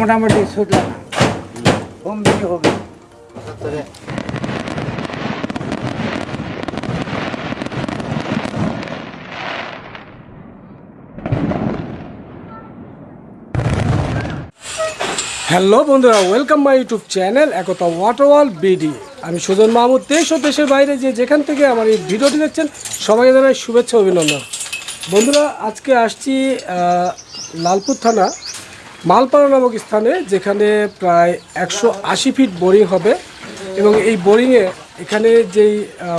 মোটামুটি ছুটলাম। কম বেশি হবে হ্যালো বন্ধুরা welcome my YouTube channel Ekta water ওয়াটারওয়াল BD আমি সুজন মাহমুদ দেশ ও দেশের বাইরে যে যেখান থেকে আমার এই ভিডিওটি দেখছেন সবাইকে জানাই শুভেচ্ছা অভিনন্দন। বন্ধুরা আজকে আসছি লালপুর থানা মালপাড়া নামক স্থানে যেখানে প্রায় একশো আশি ফিট বোরিং হবে এবং এই বোরিংয়ে এখানে যেই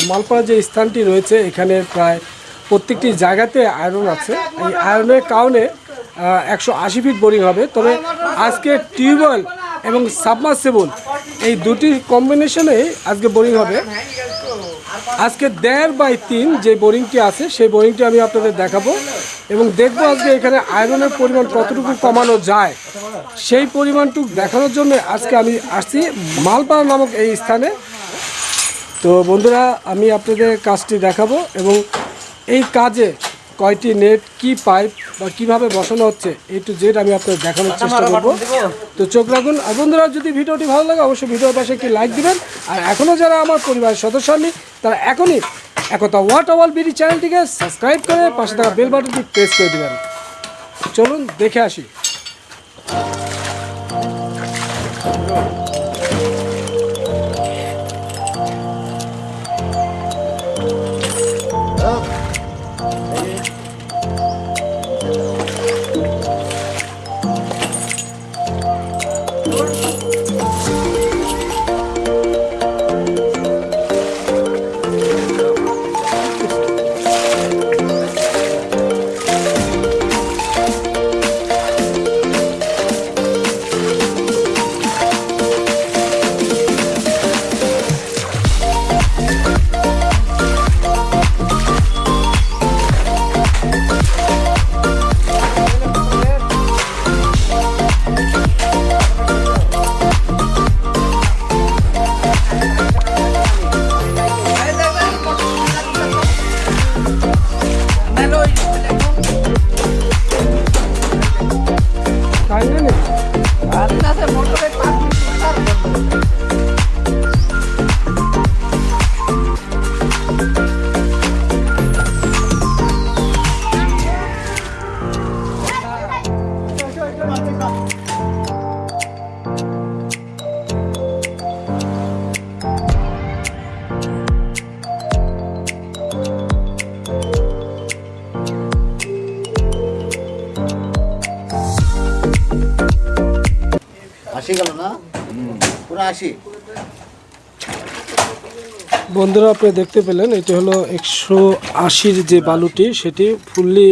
মালপাড়া যে স্থানটি রয়েছে, এখানে প্রায় প্রত্যেকটি জায়গাতে আয়রন আছে। এই আয়রনের কারণে একশো আশি ফিট বোরিং হবে। তবে আজকে টিউবওয়েল এবং সাবমার্সেবল এই দুটি কম্বিনেশনে আজকে বোরিং হবে। আজকে দেড় বাই তিন যে বোরিংটি আছে, সেই বোরিংটি আমি আপনাদের দেখাবো এবং দেখব আজকে এখানে আয়রনের পরিমাণ কতটুকু কমানো যায়। সেই পরিমাণটুকু দেখানোর জন্য আজকে আমি আসছি মালপাড়া নামক এই স্থানে। তো বন্ধুরা, আমি আপনাদের কাজটি দেখাবো এবং এই কাজে কয়টি নেট, কি পাইপ বা কীভাবে বসানো হচ্ছে এ টু জেড আমি আপনাদের দেখানোর চেষ্টা করব। তো চোখ রাখুন। আর বন্ধুরা যদি ভিডিওটি ভালো লাগে অবশ্যই ভিডিওর পাশে একটি লাইক দিবেন। আর এখনও যারা আমার পরিবারের সদস্য হননি তারা এখনই একতা ওয়াট অওয়াল বিডি চ্যানেলটিকে সাবস্ক্রাইব করে পাশে থাকা বেল বাটনটি প্রেস করে দেবেন। চলুন দেখে আসি। আশি গেল না? পুরো আশি। বন্ধুরা আপনি দেখতে পেলেন এটি হলো একশো আশির যে বালুটি সেটি ফুললি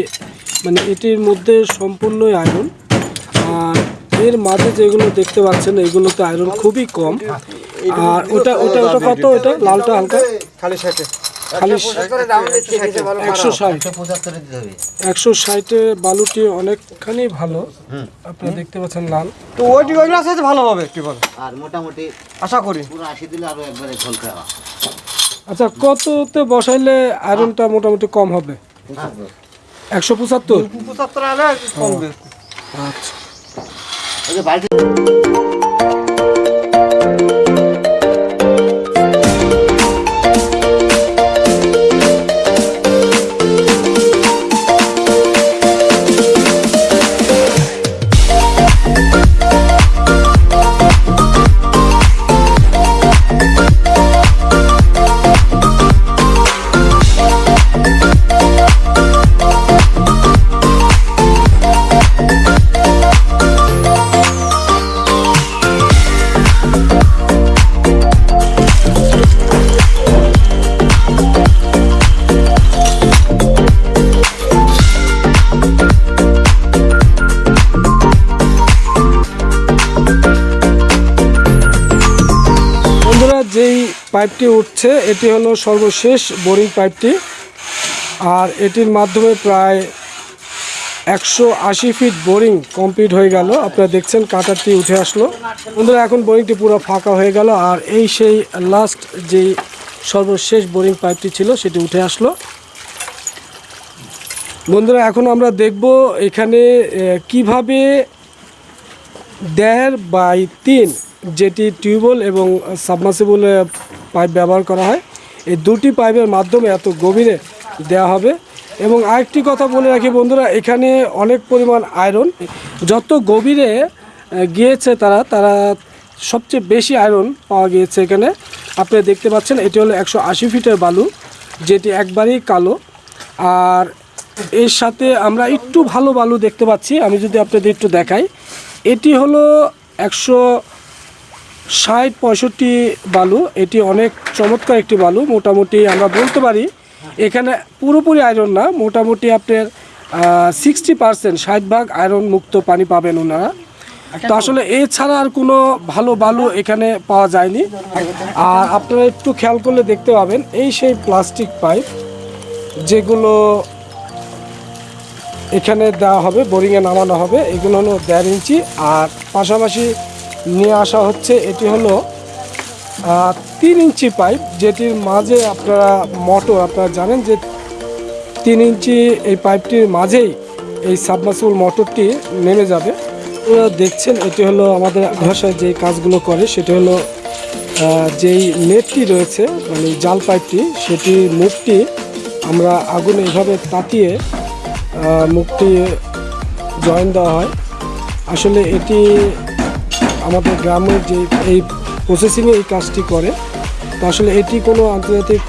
মানে এটির মধ্যে সম্পূর্ণই আয়রন। আর এর মাঝে যেগুলো দেখতে পাচ্ছেন এগুলোতে আয়রন খুবই কম। আর ওটা ওটা ওটা কত? ওটা লালটা হালকা? খালি সাথে খালি একশো ষাট। বালুটি অনেকখানি ভালো। আপনি দেখতে পাচ্ছেন লাল। তো ওইটি ওইগুলো আছে ভালো হবে একটু বলো। আর মোটামুটি আশা করি। আশি দিলে আরও একবারে ঝলকা আচ্ছা কততে বসাইলে আয়রনটা মোটামুটি কম হবে? একশো পঁচাত্তর? পঁচাত্তর আচ্ছা। পাইপটি উঠছে, এটি হলো সর্বশেষ বোরিং পাইপটি। আর এটির মাধ্যমে প্রায় একশো আশি ফিট বোরিং কমপ্লিট হয়ে গেল। আপনারা দেখছেন কাটারটি উঠে আসলো। বন্ধুরা, এখন বোরিংটি পুরো ফাঁকা হয়ে গেল। আর এই সেই লাস্ট যেই সর্বশেষ বোরিং পাইপটি ছিল, সেটি উঠে আসলো। বন্ধুরা, এখন আমরা দেখব এখানে কীভাবে দেড় বাই তিন যেটি টিউবওয়েল এবং সাবমার্সিবল পাইপ ব্যবহার করা হয়। এই দুটি পাইপের মাধ্যমে এত গভীরে দেওয়া হবে। এবং আরেকটি কথা বলে রাখি বন্ধুরা, এখানে অনেক পরিমাণ আয়রন। যত গভীরে গিয়েছে তারা তারা সবচেয়ে বেশি আয়রন পাওয়া গিয়েছে এখানে। আপনারা দেখতে পাচ্ছেন, এটি হলো একশো আশি ফিটের বালু, যেটি একবারেই কালো। আর এর সাথে আমরা একটু ভালো বালু দেখতে পাচ্ছি, আমি যদি আপনাদের একটু দেখাই। এটি হলো একশো ষাট পঁয়ষট্টি বালু, এটি অনেক চমৎকার একটি বালু, মোটামুটি আমরা বলতে পারি এখানে পুরোপুরি আয়রন না, মোটামুটি আপনার সিক্সটি পার্সেন্ট ষাট ভাগ আয়রন মুক্ত পানি পাবেন ওনারা। তো আসলে এছাড়া আর কোনো ভালো বালু এখানে পাওয়া যায়নি। আর আপনারা একটু খেয়াল করলে দেখতে পাবেন, এই সেই প্লাস্টিক পাইপ যেগুলো এখানে দেওয়া হবে, বোরিংয়ে নামানো হবে, এগুলো হলো দেড় ইঞ্চি। আর পাশাপাশি নিয়ে আসা হচ্ছে, এটি হলো তিন ইঞ্চি পাইপ, যেটির মাঝে আপনারা মোটর, আপনারা জানেন যে তিন ইঞ্চি এই পাইপটির মাঝেই এই সাবমার্সিবল মোটরটি নেমে যাবে। দেখছেন, এটি হলো আমাদের ভাষায় যে কাজগুলো করে, সেটি হলো যেই নেটটি রয়েছে মানে জাল পাইপটি, সেটি মুখটি আমরা আগুনে এভাবে তাতিয়ে মুখটি জয়েন দেওয়া হয়। আসলে এটি আমাদের গ্রামের যে এই প্রসেসিংয়ে এই কাজটি করে, তো আসলে এটি কোনো আন্তর্জাতিক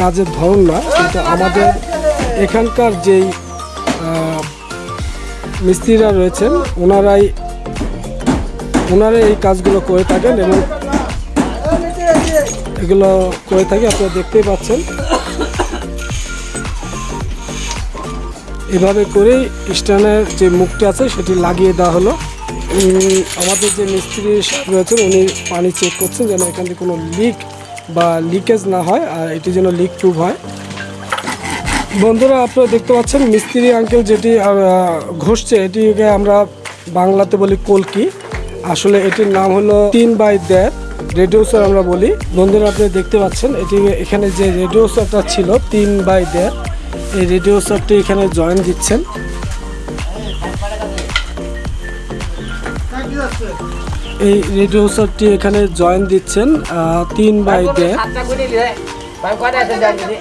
কাজের ধরন না, কিন্তু আমাদের এখানকার যেই মিস্ত্রিরা রয়েছেন, ওনারাই ওনারাই এই কাজগুলো করে থাকেন এবং এগুলো করে থাকি, আপনারা দেখতেই পাচ্ছেন। এভাবে করেই স্ট্যান্ডের যে মুখটি আছে, সেটি লাগিয়ে দেওয়া হলো। আমাদের যে মিস্ত্রি রয়েছেন, উনি পানি চেক করছেন যেন এখান থেকে কোনো লিক বা লিকেজ না হয় আর এটি যেন লিক প্রুফ হয়। বন্ধুরা, আপনারা দেখতে পাচ্ছেন মিস্ত্রি আঙ্কেল যেটি ঘষছে, এটিকে আমরা বাংলাতে বলি কলকি। আসলে এটির নাম হলো তিন বাই দেড় রেডিওসার আমরা বলি। বন্ধুরা, আপনি দেখতে পাচ্ছেন, এটি এখানে যে রেডিওসারটা ছিল, তিন বাই দেড়, এই রেডিওসারটি এখানে জয়েন দিচ্ছেন। এই রেডিওসারটি এখানে জয়েন দিচ্ছেন তিন বাই দেড় সাতটা করে নিলে ভাই কয়টা আছে দেন দিদি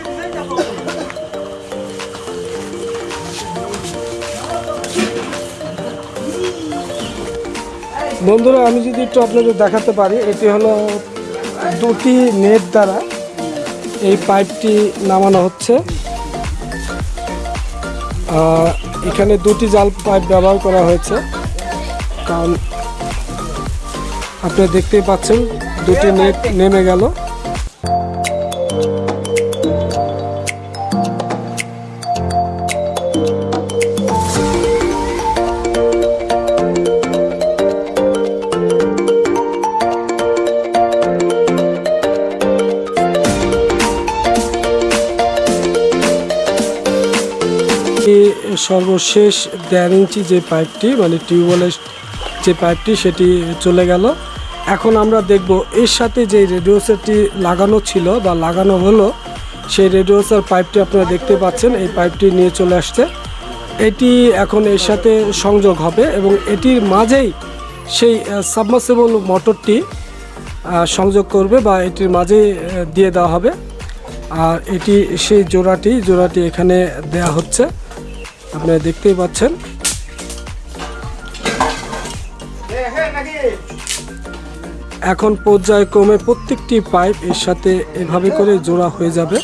বন্ধুরা, আমি যদি একটু আপনাদের দেখাতে পারি, এটি হলো দুটি নেট দ্বারা এই পাইপটি নামানো হচ্ছে। এখানে দুটি জাল পাইপ ব্যবহার করা হয়েছে। কারণ আপনারা দেখতেই পাচ্ছেন, দুটি নেট নেমে গেল। সর্বশেষ দেড় ইঞ্চি যে পাইপটি মানে টিউবওয়েলের যে পাইপটি সেটি চলে গেল। এখন আমরা দেখব এর সাথে যে রেডিওসারটি লাগানো ছিল বা লাগানো হলো, সেই রেডিওসার পাইপটি আপনারা দেখতে পাচ্ছেন, এই পাইপটি নিয়ে চলে আসছে। এটি এখন এর সাথে সংযোগ হবে এবং এটির মাঝেই সেই সাবমার্সিবল মোটরটি সংযোগ করবে বা এটির মাঝে দিয়ে দেওয়া হবে। আর এটি সেই জোড়াটি জোড়াটি এখানে দেয়া হচ্ছে। আপনারা দেখতেই পাচ্ছেন। এখন পর্যায়ক্রমে প্রত্যেকটি পাইপ এর সাথে এভাবে করে জোড়া হয়ে যাবে।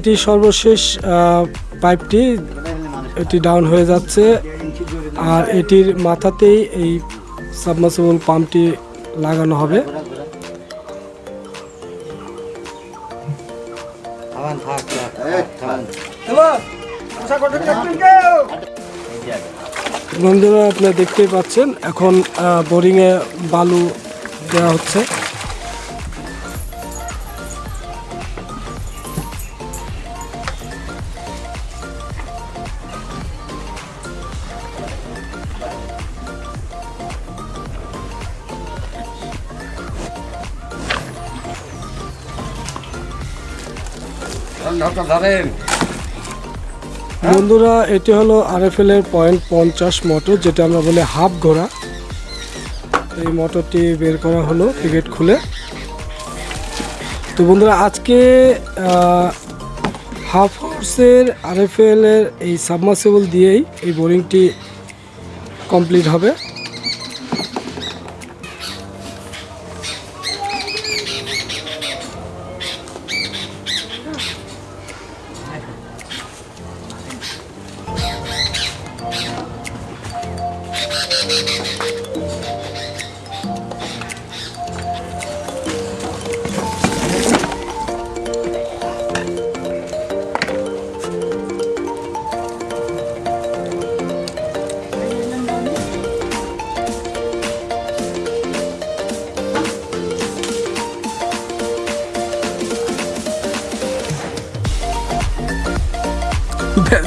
এটি সর্বশেষ পাইপটি এটি ডাউন হয়ে যাচ্ছে আর এটির মাথাতেই এই সাবমার্সিবল পাম্পটি লাগানো হবে। বন্ধুরা, আপনারা দেখতেই পাচ্ছেন, এখন বোরিংয়ে বালু দেওয়া হচ্ছে বন্ধুরা, এটি হলো আরএফএল এর পয়েন্ট পঞ্চাশ মোটর, যেটা আমরা বলি হাফ ঘোড়া। এই মোটরটি বের করা হলো পিকেট খুলে। তো বন্ধুরা, আজকে হাফ হর্সের আরএফএল এর এই সাবমার্সিবল দিয়েই এই বোরিংটি কমপ্লিট হবে।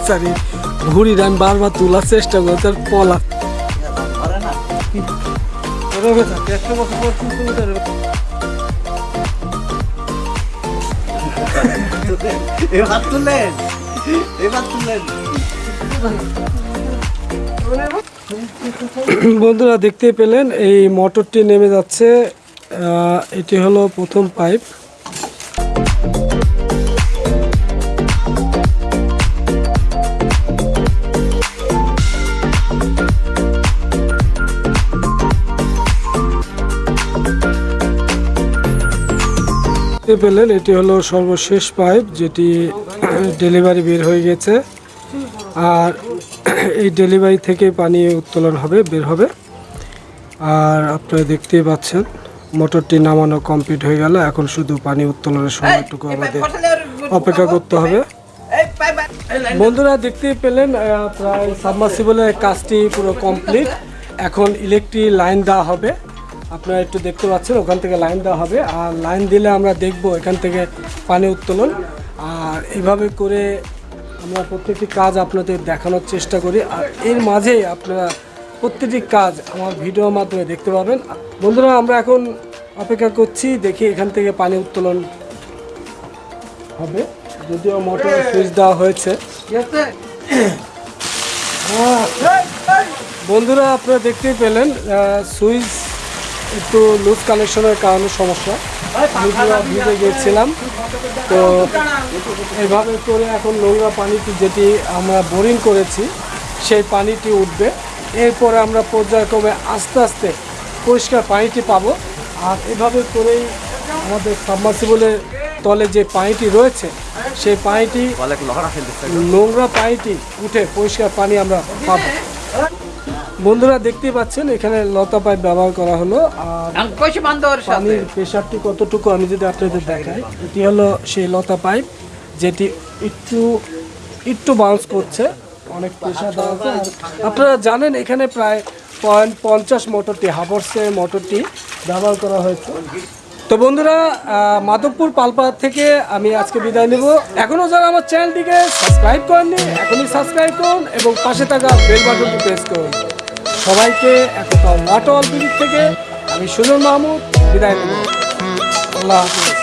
বেচারি ঘুড়ি আমি বারবার তোলার চেষ্টা করছি তার পলা। এবার তুললেন? এবার তুললেন? বন্ধুরা দেখতে পেলেন এই মোটরটি নেমে যাচ্ছে আহ, এটি হলো প্রথম পাইপ। দেখতে পেলেন এটি হলো সর্বশেষ পাইপ যেটি ডেলিভারি বের হয়ে গেছে। আর এই ডেলিভারি থেকে পানি উত্তোলন হবে বের হবে। আর আপনারা দেখতেই পাচ্ছেন মোটরটি নামানো কমপ্লিট হয়ে গেল। এখন শুধু পানি উত্তোলনের সময়টুকু আমাদের অপেক্ষা করতে হবে। বন্ধুরা দেখতেই পেলেন প্রায় সাবমার্সিবলের কাজটি পুরো কমপ্লিট। এখন ইলেকট্রিক লাইন দেওয়া হবে। আপনারা একটু দেখতে পাচ্ছেন ওখান থেকে লাইন দেওয়া হবে। আর লাইন দিলে আমরা দেখব এখান থেকে পানি উত্তোলন। আর এইভাবে করে আমরা প্রত্যেকটি কাজ আপনাদের দেখানোর চেষ্টা করি। আর এর মাঝে আপনারা প্রত্যেকটি কাজ আমার ভিডিওর মাধ্যমে দেখতে পাবেন। বন্ধুরা আমরা এখন অপেক্ষা করছি দেখি এখান থেকে পানি উত্তোলন হবে। যদিও মোটর সুইচ দেওয়া হয়েছে। বন্ধুরা আপনারা দেখতেই পেলেন সুইচ একটু লুজ কানেকশনের কারণে সমস্যা। ভিজে গিয়েছিলাম তো এভাবে করে এখন নোংরা পানিটি যেটি আমরা বোরিং করেছি সেই পানিটি উঠবে। এরপরে আমরা পর্যায়ক্রমে আস্তে আস্তে পরিষ্কার পানিটি পাবো। আর এভাবে করেই আমাদের সাবমার্সিবলের তলে যে পানিটি রয়েছে সেই পানিটি নোংরা পানিটি উঠে পরিষ্কার পানি আমরা পাবো। বন্ধুরা দেখতে পাচ্ছেন এখানে লতা পাইপ ব্যবহার করা হলো আর পানির প্রেশারটি কতটুকু আমি যদি আপনাদের দেখাই এটি হলো সেই লতা পাইপ যেটি একটু একটু বাউন্স করছে অনেক প্রেশার দেওয়া আছে। আপনারা জানেন এখানে প্রায় পয়েন্ট পঞ্চাশ মোটরটি হাবর্সের মোটরটি ব্যবহার করা হয়েছে। তো বন্ধুরা মাধবপুর পালপাড়া থেকে আমি আজকে বিদায় নেব। এখনও যারা আমার চ্যানেলটিকে সাবস্ক্রাইব করেননি এখনই সাবস্ক্রাইব করুন এবং পাশে থাকা বেল বাটনটি প্রেস করুন। সবাইকে একতা ওয়াটার দিক থেকে আমি সুজন মাহমুদ বিদায় নেব আল্লাহ হাফিজ।